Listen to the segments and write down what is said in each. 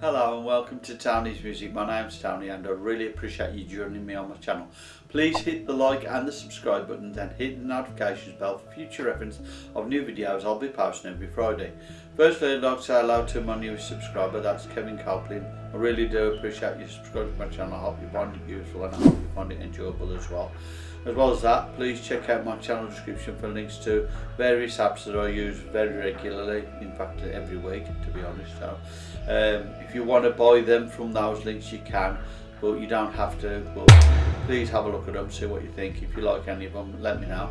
Hello and welcome to Tony's Music. My name's Tony and I really appreciate you joining me on my channel. Please hit the like and the subscribe button and hit the notifications bell for future reference of new videos I'll be posting every Friday. Firstly I'd like to say hello to my newest subscriber, that's Kevin Copeland. I really do appreciate you subscribing to my channel. I hope you find it useful and I hope you find it enjoyable as well. As well as that, please check out my channel description for links to various apps that I use very regularly, in fact every week to be honest. So, um, if you want to buy them from those links you can, but you don't have to. But please have a look at them, see what you think. If you like any of them, let me know.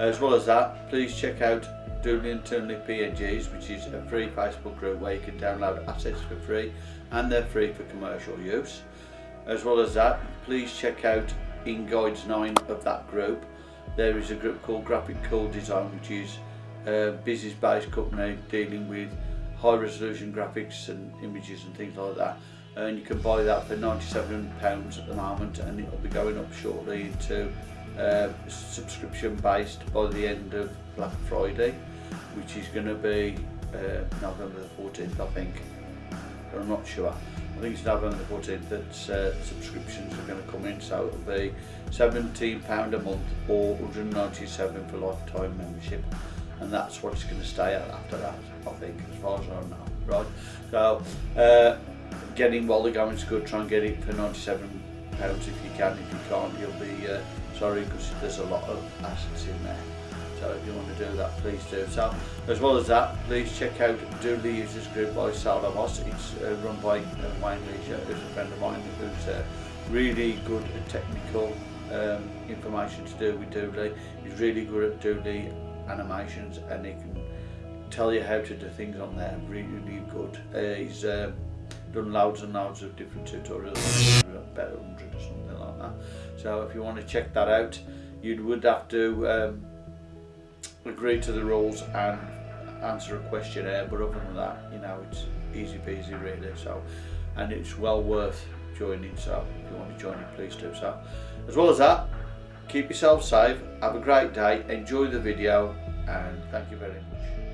As well as that, please check out Doodly Internally PNGs, which is a free Facebook group where you can download assets for free and they're free for commercial use. As well as that, please check out in Guides 9 of that group there is a group called Graphic Cool Design which is a business based company dealing with high resolution graphics and images and things like that. And you can buy that for 97 pounds at the moment and it'll be going up shortly into uh, subscription based by the end of Black Friday which is going to be uh, November the 14th I think but I'm not sure. I think it's November the 14th that uh, subscriptions are going to come in, so it'll be £17 a month or 197 for lifetime membership. And that's what it's going to stay at after that, I think, as far as I know. Right, so uh, getting while the government's good, try and get it for £97 if you can. If you can't, you'll be uh, sorry because there's a lot of assets in there. So if you want to do that, please do so. As well as that, please check out Do Users Group by Sal Amos. It's uh, run by uh, Wayne Leisure, who's a friend of mine, who's uh, really good at technical um, information to do with doodly He's really good at doodly animations and he can tell you how to do things on there. Really, really good. Uh, he's um, done loads and loads of different tutorials, about 100 or something like that. So if you want to check that out, you would have to um, agree to the rules and answer a questionnaire but other than that you know it's easy peasy really so and it's well worth joining so if you want to join it please do so. As well as that keep yourself safe have a great day enjoy the video and thank you very much